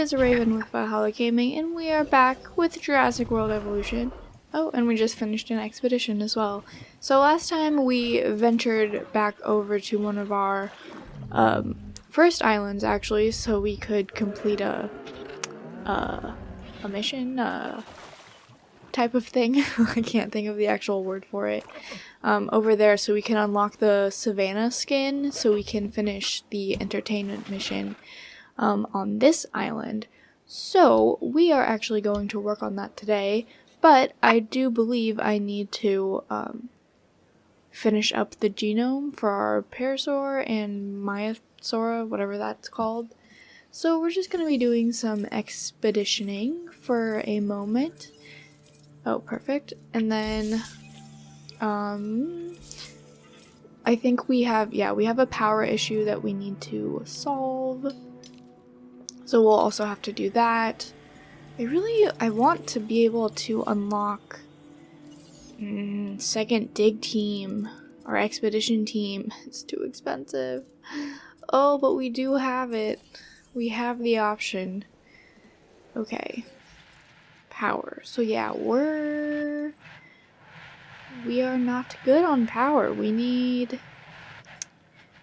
is Raven with Valhalla Gaming, and we are back with Jurassic World Evolution. Oh, and we just finished an expedition as well. So last time we ventured back over to one of our um, first islands, actually, so we could complete a a mission type of thing. I can't think of the actual word for it. Um, over there, so we can unlock the Savannah skin, so we can finish the entertainment mission um, on this island. So we are actually going to work on that today. But I do believe I need to um, finish up the genome for our Parasaur and Maiasaura, whatever that's called. So we're just going to be doing some expeditioning for a moment. Oh, perfect. And then, um, I think we have, yeah, we have a power issue that we need to solve. So we'll also have to do that. I really, I want to be able to unlock mm, second dig team or expedition team. It's too expensive. Oh, but we do have it. We have the option. Okay. Power. So yeah, we're... We are not good on power. We need...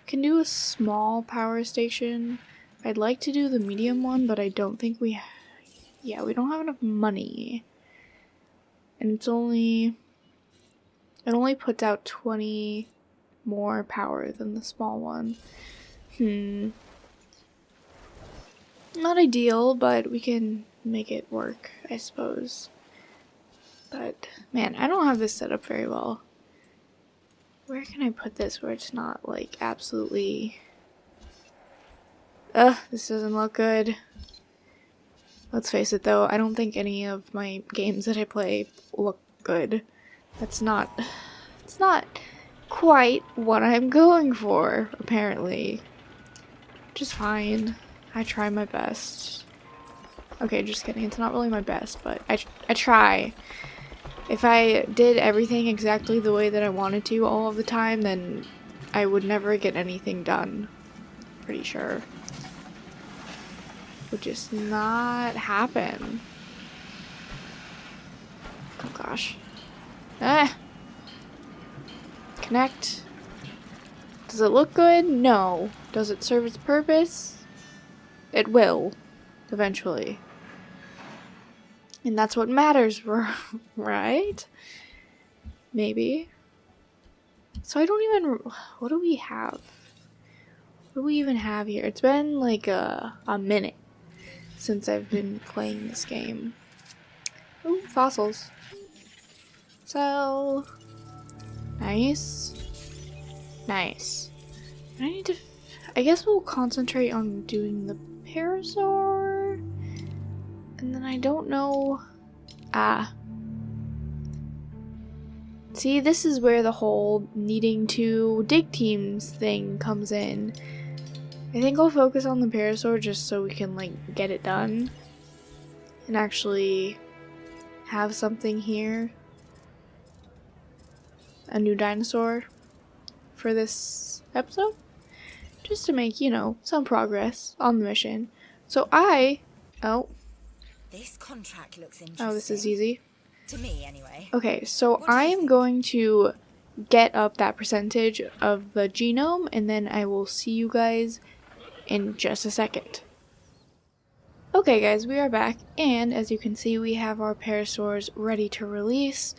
Can do a small power station. I'd like to do the medium one, but I don't think we yeah, we don't have enough money. And it's only, it only puts out 20 more power than the small one. Hmm. Not ideal, but we can make it work, I suppose. But, man, I don't have this set up very well. Where can I put this where it's not, like, absolutely... Ugh, this doesn't look good. Let's face it though, I don't think any of my games that I play look good. That's not... It's not quite what I'm going for, apparently. Just fine. I try my best. Okay, just kidding. It's not really my best, but I, I try. If I did everything exactly the way that I wanted to all of the time, then I would never get anything done. Pretty sure would just not happen. Oh gosh. Ah! Connect. Does it look good? No. Does it serve its purpose? It will. Eventually. And that's what matters, right? Maybe. So I don't even... What do we have? What do we even have here? It's been like a, a minute since I've been playing this game. Ooh, fossils. So, nice. Nice. I need to, I guess we'll concentrate on doing the Parasaur. And then I don't know, ah. See, this is where the whole needing to dig teams thing comes in. I think I'll focus on the Parasaur just so we can like get it done and actually have something here. A new dinosaur for this episode. Just to make, you know, some progress on the mission. So I oh this contract looks interesting. Oh, this is easy. To me anyway. Okay, so I am going to get up that percentage of the genome and then I will see you guys in just a second. Okay guys, we are back, and as you can see we have our Parasaurs ready to release.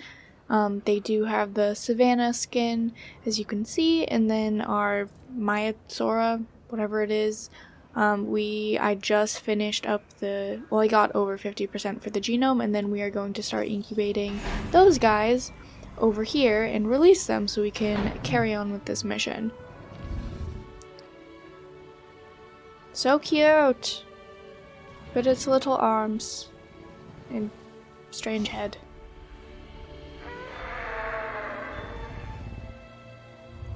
Um, they do have the Savannah skin, as you can see, and then our Maiasaura, whatever it is, um, we I just finished up the, well I got over 50% for the genome, and then we are going to start incubating those guys over here and release them so we can carry on with this mission. So cute! But its little arms and strange head.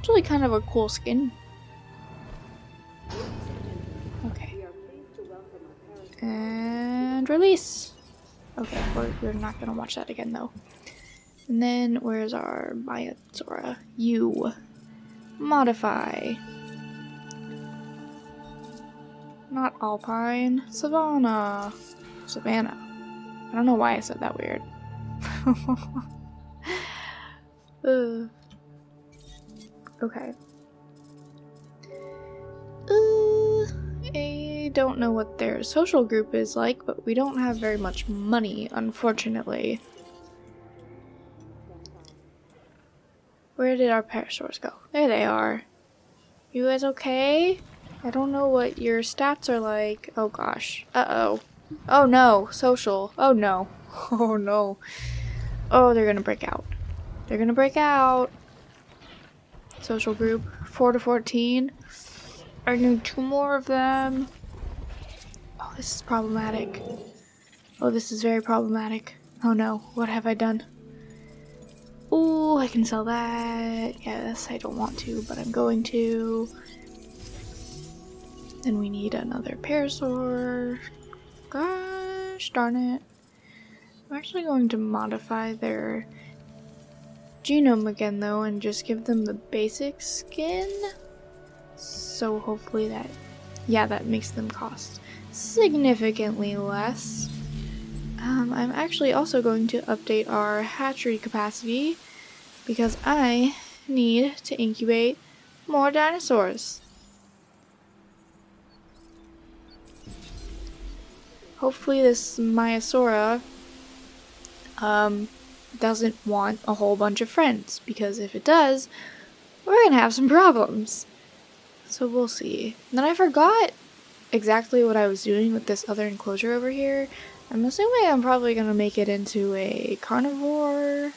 It's really kind of a cool skin. Okay. And release! Okay, we're, we're not gonna watch that again though. And then where's our Maiasaura? You. Modify. Not alpine. Savannah. Savannah. I don't know why I said that weird. uh. Okay. Uh, I don't know what their social group is like, but we don't have very much money, unfortunately. Where did our parasaurs go? There they are. You guys okay? I don't know what your stats are like. Oh gosh. Uh-oh. Oh no. Social. Oh no. Oh no. Oh, they're gonna break out. They're gonna break out. Social group. 4 to 14. I need two more of them. Oh, this is problematic. Oh, this is very problematic. Oh no. What have I done? Oh, I can sell that. Yes, I don't want to, but I'm going to. Then we need another parasaur. Gosh darn it. I'm actually going to modify their genome again though and just give them the basic skin. So hopefully that, yeah, that makes them cost significantly less. Um, I'm actually also going to update our hatchery capacity because I need to incubate more dinosaurs. Hopefully this Maiasaura um, doesn't want a whole bunch of friends because if it does, we're gonna have some problems. So we'll see. Then I forgot exactly what I was doing with this other enclosure over here. I'm assuming I'm probably to make it into a carnivore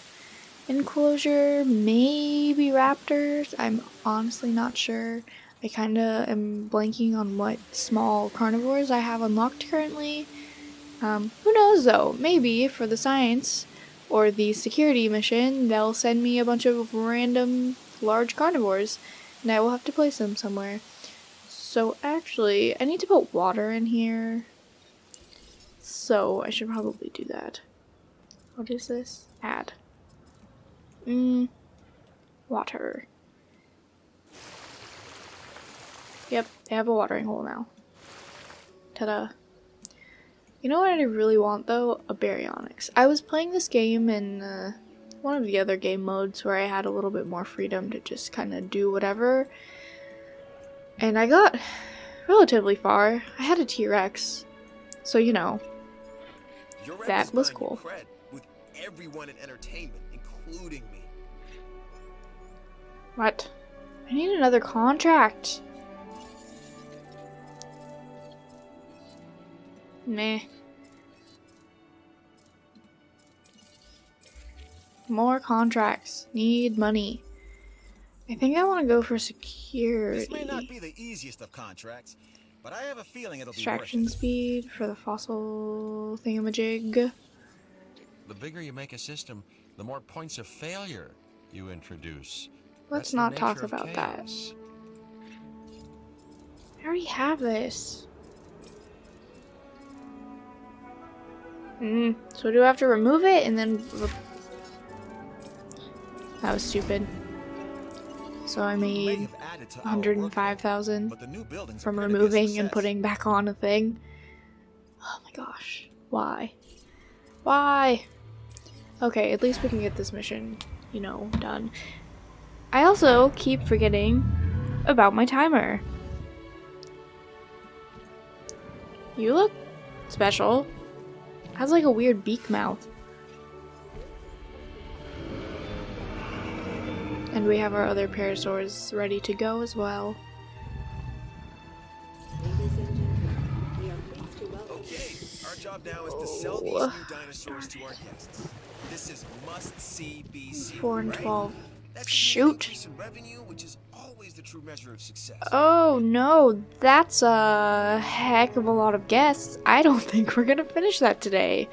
enclosure, maybe raptors. I'm honestly not sure. I kind of am blanking on what small carnivores I have unlocked currently. Um, who knows though, maybe for the science or the security mission, they'll send me a bunch of random large carnivores and I will have to place them somewhere. So actually, I need to put water in here. So I should probably do that. What is this? Add. Mmm. Water. Yep, they have a watering hole now. Ta-da. You know what I really want though? A baryonyx. I was playing this game in uh, one of the other game modes where I had a little bit more freedom to just kind of do whatever. And I got relatively far. I had a T-Rex. So, you know, that was cool. With everyone in entertainment, including me. What? I need another contract. Meh. More contracts. Need money. I think I want to go for security. This may not be the easiest of contracts, but I have a feeling it'll Extraction be worth it. speed for the fossil thingamajig. The bigger you make a system, the more points of failure you introduce. Let's That's not talk nature of about that. I already have this. Mm, so do I have to remove it and then... That was stupid. So I made have added to our workload, 105,000 but the new building's a from removing and putting back on a thing. Oh my gosh. Why? Why? Okay, at least we can get this mission, you know, done. I also keep forgetting about my timer. You look special. Has like a weird beak mouth. And we have our other parasaurs ready to go as well. Okay, our job now is to sell these Oh, new dinosaurs to our guests. This is must-see BC, Four and right? Twelve. That could mean an Shoot. revenue, which is always the true measure of success. Oh no, that's a heck of a lot of guests. I don't think we're gonna finish that today,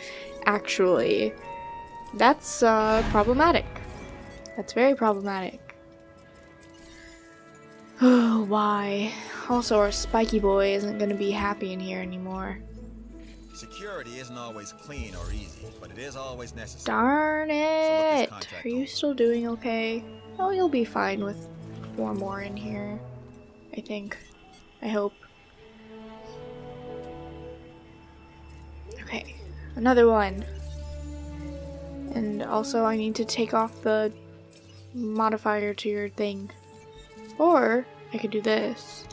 actually. That's uh, problematic. That's very problematic. Oh, why? Also, our spiky boy isn't gonna be happy in here anymore. Security isn't always clean or easy, but it is always necessary. Darn it! So Are you still doing okay? Oh, you'll be fine with four more in here. I think. I hope. Okay, another one. And also I need to take off the modifier to your thing. Or I could do this.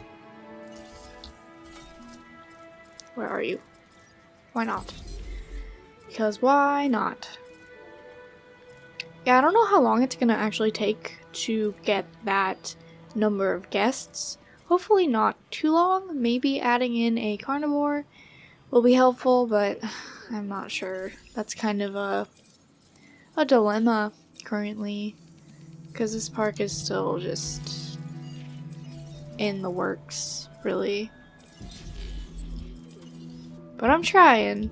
Where are you? Why not? Because why not? Yeah, I don't know how long it's gonna actually take to get that number of guests. Hopefully not too long. Maybe adding in a carnivore will be helpful, but I'm not sure. That's kind of a a dilemma currently because this park is still just in the works, really. But I'm trying.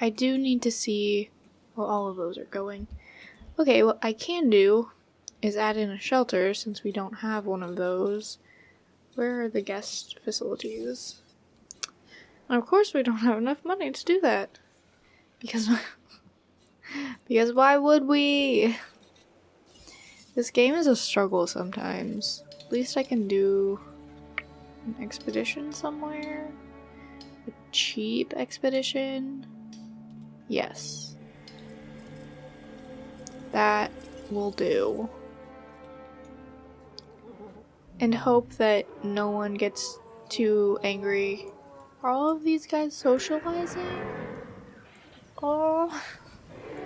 I do need to see well all of those are going. Okay, what I can do is add in a shelter since we don't have one of those. Where are the guest facilities? And of course we don't have enough money to do that. Because because why would we? This game is a struggle sometimes. At least I can do an expedition somewhere. Cheap expedition. Yes. That will do. And hope that no one gets too angry. Are all of these guys socializing? Oh,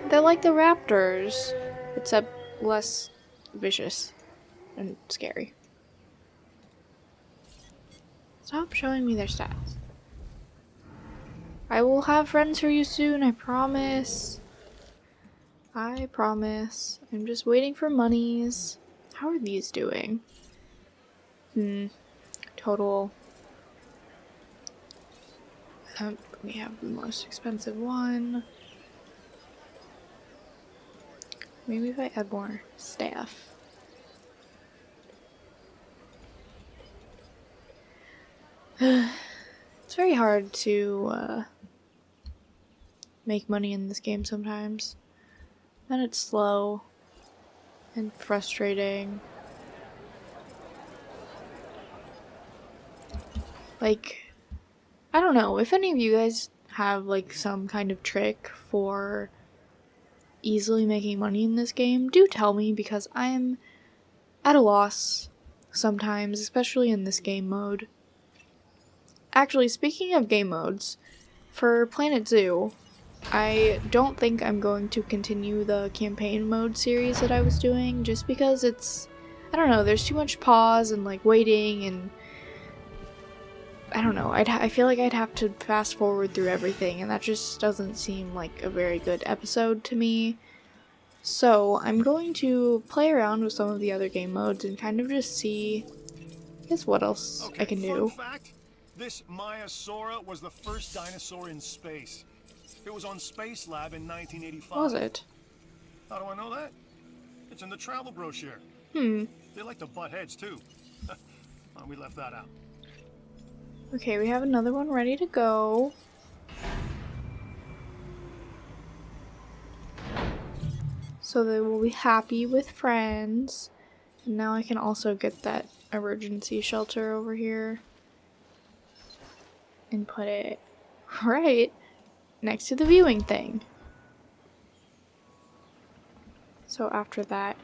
they're like the raptors, except less vicious and scary. Stop showing me their stats. I will have friends for you soon, I promise. I promise. I'm just waiting for monies. How are these doing? Hmm. Total. Um, we have the most expensive one. Maybe if I add more staff. it's very hard to uh, make money in this game sometimes. And it's slow and frustrating. Like, I don't know, if any of you guys have like some kind of trick for easily making money in this game, do tell me because I'm at a loss sometimes, especially in this game mode. Actually, speaking of game modes, for Planet Zoo, I don't think I'm going to continue the campaign mode series that I was doing just because it's I don't know, there's too much pause and like waiting and I don't know. I'd I feel like I'd have to fast forward through everything and that just doesn't seem like a very good episode to me. So, I'm going to play around with some of the other game modes and kind of just see I guess what else Okay, I can do. Fact, this Maiasaura was the first dinosaur in space. It was on Space Lab in 1985. What was it? How do I know that? It's in the travel brochure. Hmm. They like to butt heads too. Well, we left that out. Okay, we have another one ready to go. So they will be happy with friends. And now I can also get that emergency shelter over here. And put it right next to the viewing thing. So after that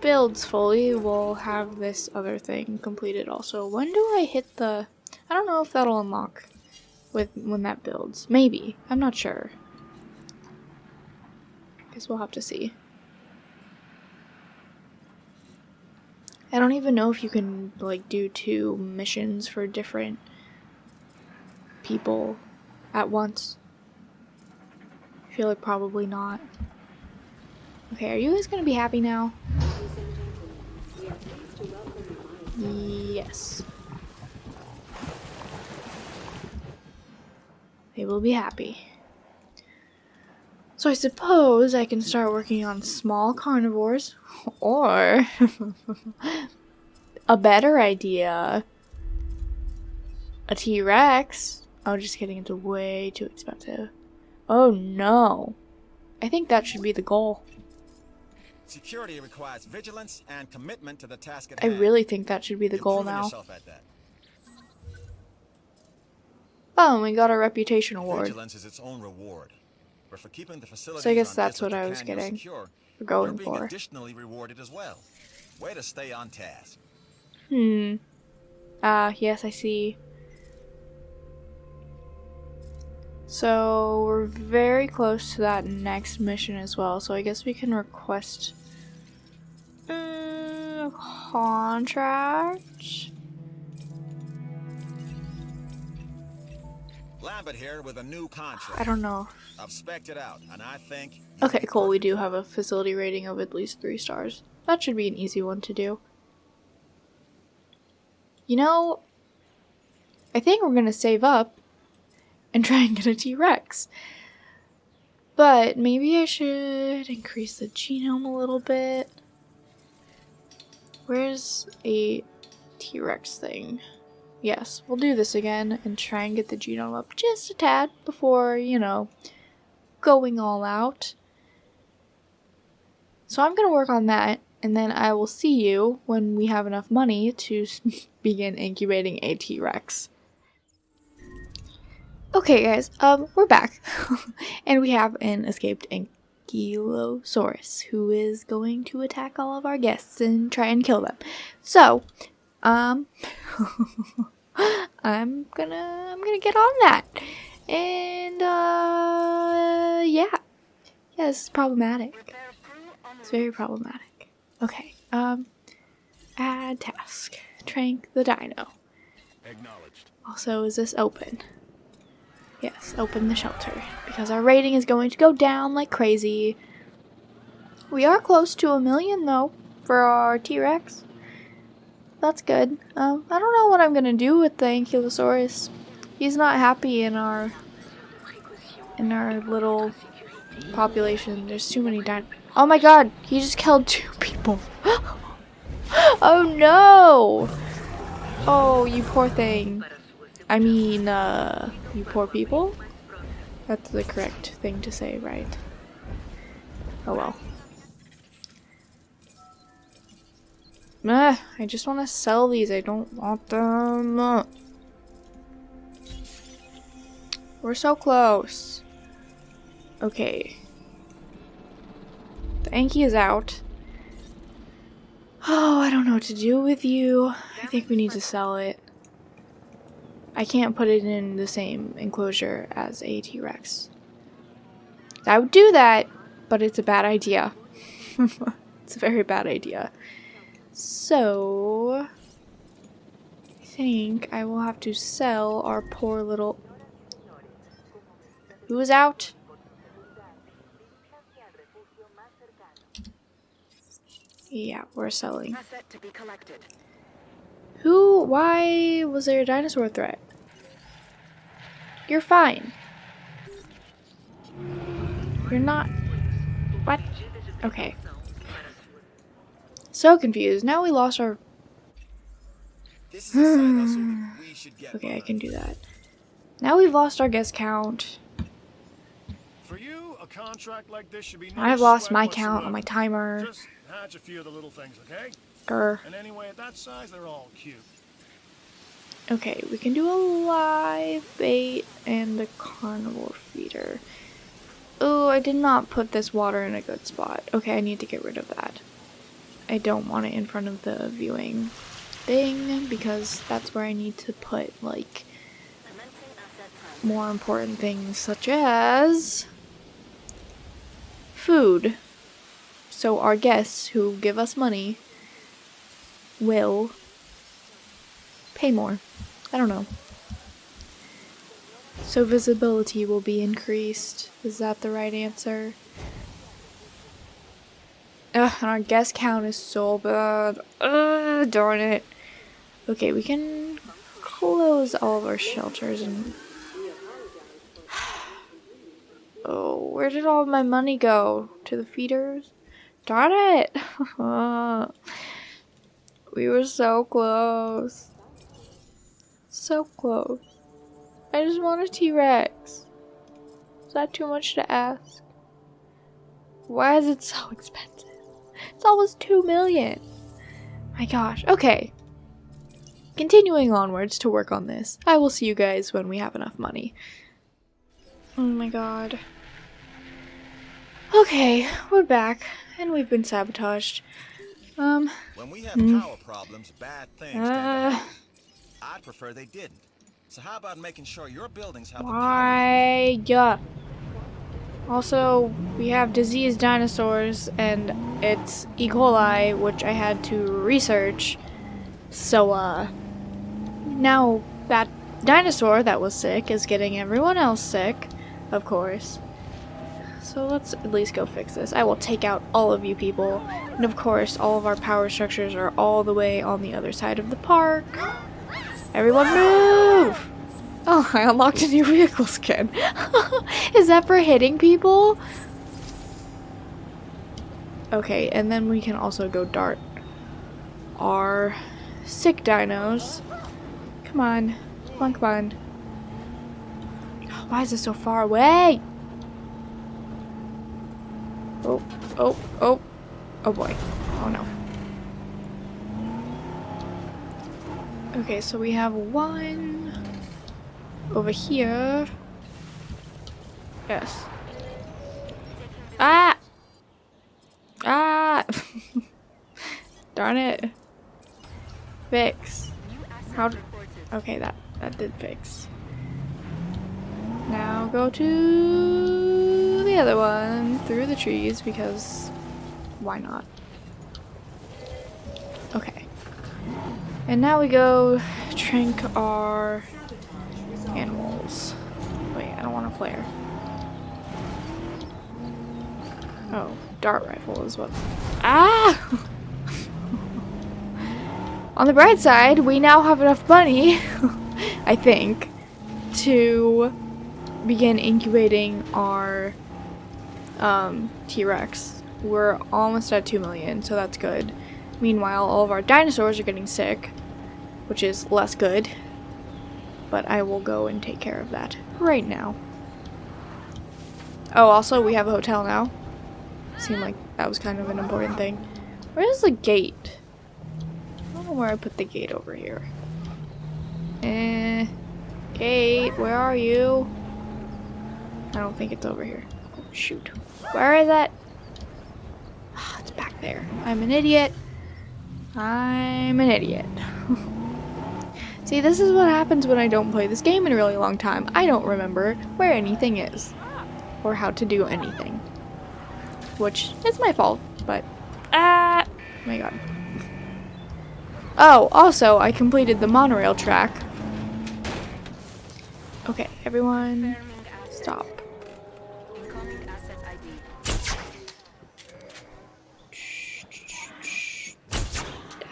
builds fully, we'll have this other thing completed also. When do I hit the... I don't know if that'll unlock with when that builds. Maybe. I'm not sure. Guess we'll have to see. I don't even know if you can like do two missions for different people at once. I feel like probably not. Okay, are you guys gonna be happy now? Yes. They will be happy. So I suppose I can start working on small carnivores, or a better idea, a T-Rex. Oh, just kidding, it's way too expensive. Oh no. I think that should be the goal. Security requires vigilance and commitment to the task at I really think that should be the You've goal now. at that. Oh, and we got a reputation award Vigilance is its own reward. But for keeping the facility So I guess that's what I was getting. Secure, for going you're being for. additionally rewarded as well. Way to stay on task. Hmm. Ah, yes, I see. So we're very close to that next mission as well. So I guess we can request a contract. Lambert here with a new contract. I don't know. I've spec'd it out, and I think. Okay, cool. We do have a facility rating of at least three stars. That should be an easy one to do. You know, I think we're gonna save up and try and get a T Rex. But maybe I should increase the genome a little bit. Where's a T Rex thing? Yes, we'll do this again and try and get the genome up just a tad before, you know, going all out. So I'm going to work on that, and then I will see you when we have enough money to begin incubating a T-Rex. Okay, guys, um, we're back, and we have an escaped Ankylosaurus who is going to attack all of our guests and try and kill them. So, um, I'm gonna, I'm gonna get on that, and uh, yeah, yeah, this is problematic. It's very problematic. Okay, um, add task. Trank the dino. Acknowledged. Also, is this open? Yes, open the shelter. Because our rating is going to go down like crazy. We are close to a million, though, for our T-Rex. That's good. Um, I don't know what I'm gonna do with the Ankylosaurus. He's not happy in our... in our little population. There's too many din- Oh my god! He just killed two people. oh no! Oh, you poor thing. I mean, uh, you poor people? That's the correct thing to say, right? Oh well. Meh, I just want to sell these. I don't want them. We're so close. Okay. The Anki is out. Oh, I don't know what to do with you. I think we need to sell it. I can't put it in the same enclosure as a T-Rex. I would do that, but it's a bad idea. it's a very bad idea. So, I think I will have to sell our poor little... Who is out? Yeah, we're selling. Asset to be collected. Who? Why was there a dinosaur threat? You're fine. You're not. What? Okay. So confused. Now we lost our. This is a side hustle we should get Okay, I can do that. Now we've lost our guest count. For you, a contract like this should be no I've lost my count on my timer. Just hatch a few of the little things, okay? Grr. And anyway, at that size, they're all cute. Okay, we can do a live bait and a carnivore feeder. Oh, I did not put this water in a good spot. Okay, I need to get rid of that. I don't want it in front of the viewing thing because that's where I need to put like Commencing asset time. more important things such as food. So our guests who give us money will pay more. I don't know. So visibility will be increased. Is that the right answer? Ugh, and our guest count is so bad. Ugh, darn it. Okay, we can close all of our shelters and Oh, where did all my money go? To the feeders? Darn it! Uh, we were so close. So close. I just want a T-Rex. Is that too much to ask? Why is it so expensive? It's almost two million. My gosh. Okay. continuing onwards to work on this. I will see you guys when we have enough money. Oh my god. Okay, we're back, and we've been sabotaged. Um, When we have power problems, bad things uh. I'd prefer they didn't. So how about making sure your buildings have the power? why? Yeah. Also, we have diseased dinosaurs, and it's E. coli, which I had to research. So, uh, now that dinosaur that was sick is getting everyone else sick, of course. So let's at least go fix this. I will take out all of you people. And of course, all of our power structures are all the way on the other side of the park. Everyone move! Oh, I unlocked a new vehicle skin. Is that for hitting people? Okay, and then we can also go dart our sick dinos. Come on. Come on, come on. Why is it so far away? Oh, oh, oh. Oh boy. Oh no. Okay, so we have one over here. Yes. Ah! Ah! Darn it. Fix. How? Okay, that that did fix. Now go to the other one through the trees because why not? Okay. And now we go drink our animals. Wait, I don't want to flare. Oh, dart rifle is what. Ah! On the bright side, we now have enough money, I think, to begin incubating our um, T-Rex. We're almost at 2 million, so that's good. Meanwhile, all of our dinosaurs are getting sick, which is less good. But I will go and take care of that right now. Oh, also, we have a hotel now. Seemed like that was kind of an important thing. Where's the gate? I don't know where I put the gate over here. Eh. Gate, where are you? I don't think it's over here. Oh, shoot. Where is it? Ah, it's back there. I'm an idiot. I'm an idiot. See, this is what happens when I don't play this game in a really long time. I don't remember where anything is. Or how to do anything. Which is my fault, but... Ah! Oh my god. Oh, also, I completed the monorail track. Okay, everyone, stop. Incoming asset ID.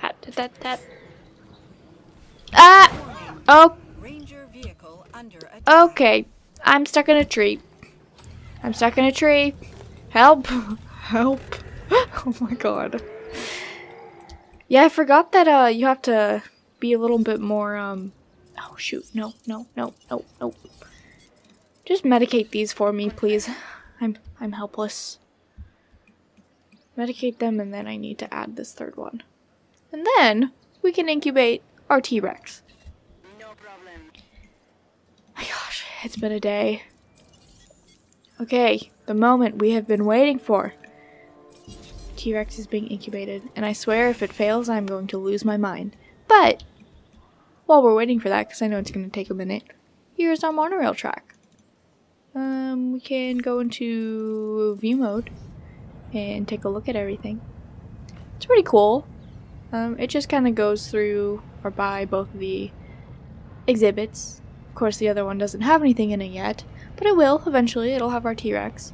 That, that, that. Ah! Oh, Ranger vehicle under attack. okay. I'm stuck in a tree. I'm stuck in a tree. Help! Help! oh my god. Yeah, I forgot that uh you have to be a little bit more um Oh shoot, no, no, no, no, no. Just medicate these for me, please. I'm I'm helpless. Medicate them and then I need to add this third one. And then we can incubate our T-Rex. No problem. My gosh, it's been a day. Okay, the moment we have been waiting for. T-Rex is being incubated, and I swear if it fails, I'm going to lose my mind. But, while we're waiting for that, because I know it's going to take a minute, here's our monorail track. Um, we can go into view mode and take a look at everything. It's pretty cool. Um, it just kind of goes through or by both the exhibits. Of course, the other one doesn't have anything in it yet, but it will eventually. It'll have our T-Rex.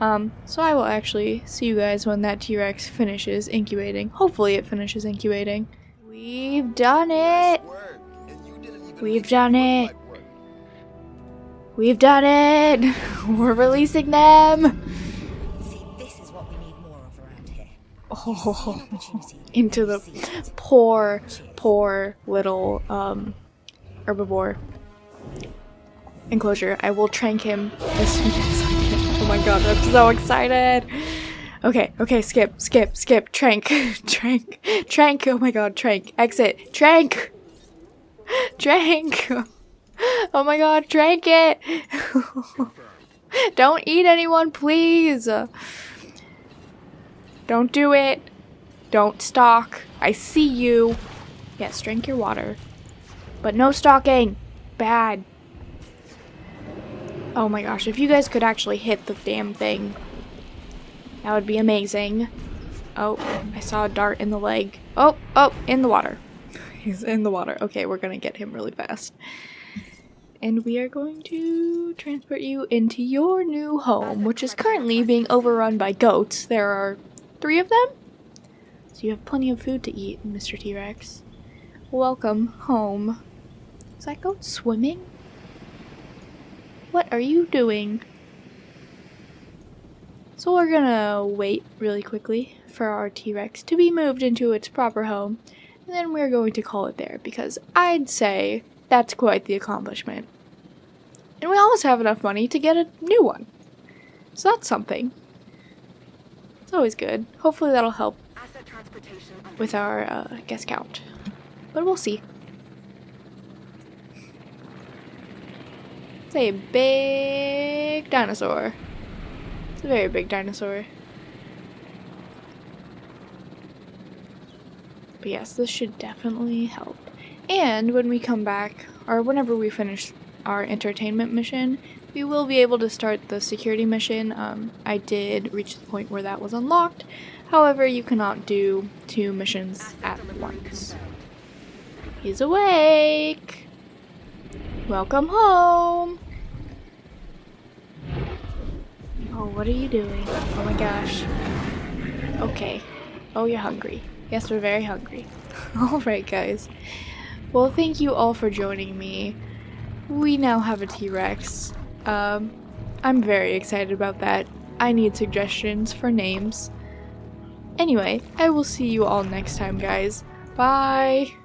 Um, so I will actually see you guys when that T-Rex finishes incubating. Hopefully, it finishes incubating. We've done it. Nice work. And you didn't even We've done it. We've done it. We're releasing them. See, this is what we need more of around here. Oh, into the we see it. poor, poor little um, herbivore enclosure. I will trank him as soon as I can. Oh my god, I'm so excited. Okay, okay, skip, skip, skip, trank, trank, trank. Oh my god, trank, exit, trank. Drank! Oh my god, drank it! Don't eat anyone, please! Don't do it! Don't stalk. I see you. Yes, drink your water. But no stalking! Bad. Oh my gosh, if you guys could actually hit the damn thing, that would be amazing. Oh, I saw a dart in the leg. Oh, oh, in the water. He's in the water. Okay, we're gonna get him really fast. And we are going to transport you into your new home, which is currently being overrun by goats. There are three of them? So you have plenty of food to eat, Mr. T-Rex. Welcome home. Is that goat swimming? What are you doing? So we're gonna wait really quickly for our T-Rex to be moved into its proper home, and then we're going to call it there because I'd say that's quite the accomplishment. And we almost have enough money to get a new one. So that's something. It's always good. Hopefully that'll help Asset transportation under with our uh, guest count. But we'll see. It's a big dinosaur. It's a very big dinosaur. But yes, this should definitely help. And when we come back, or whenever we finish our entertainment mission, we will be able to start the security mission. Um, I did reach the point where that was unlocked. However, you cannot do two missions at once. He's awake! Welcome home! Oh, what are you doing? Oh my gosh. Okay. Oh, you're hungry. Yes, we're very hungry. Alright, guys. Well, thank you all for joining me. We now have a T-Rex. Um, I'm very excited about that. I need suggestions for names. Anyway, I will see you all next time, guys. Bye!